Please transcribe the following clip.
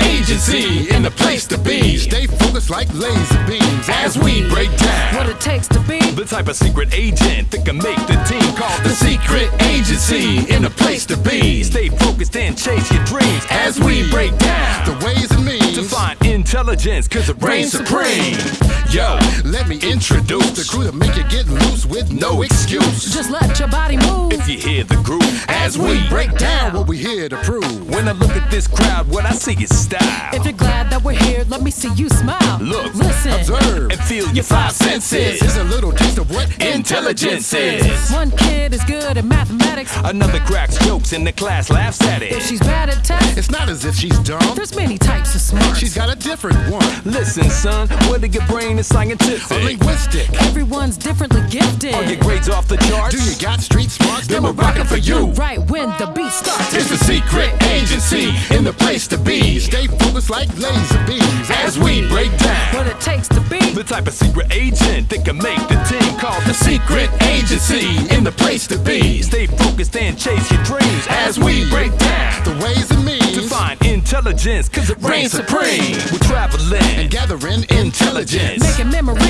agency in the place to be. Stay focused like laser beams As we break down What it takes to be the type of secret agent that can make the team called the secret agency in the place to be. Stay focused and chase your dreams as we break down the ways and means to find intelligence, cause it reigns supreme. Yo, Let me introduce the crew to make you get loose with no excuse. Just let your body you hear the groove as we break down. What we here to prove. When I look at this crowd, what I see is style. If you're glad that we're here, let me see you smile. Look, listen, Observe. and feel your five senses. Is a little taste of what Intelligence is. One kid is good at mathematics. Another cracks jokes and the class laughs at it. If it. she's bad at tests, It's not as if she's dumb. there's many types of smarts. She's got a different one. Listen, son, whether your brain is A scientific, linguistic. Everyone's differently gifted. or your grades off the charts, Do you got street smarts? then we're rocking for you. Right when the beat starts. It's the secret agency in the place to be. Stay focused like laser beams As we break down What it takes to be the type of secret agent that can make the team called the secret agency in the place to be. Stay focused and chase your dreams as we break down the ways and means to find intelligence, cause it reigns supreme. We're traveling and gathering intelligence. making memories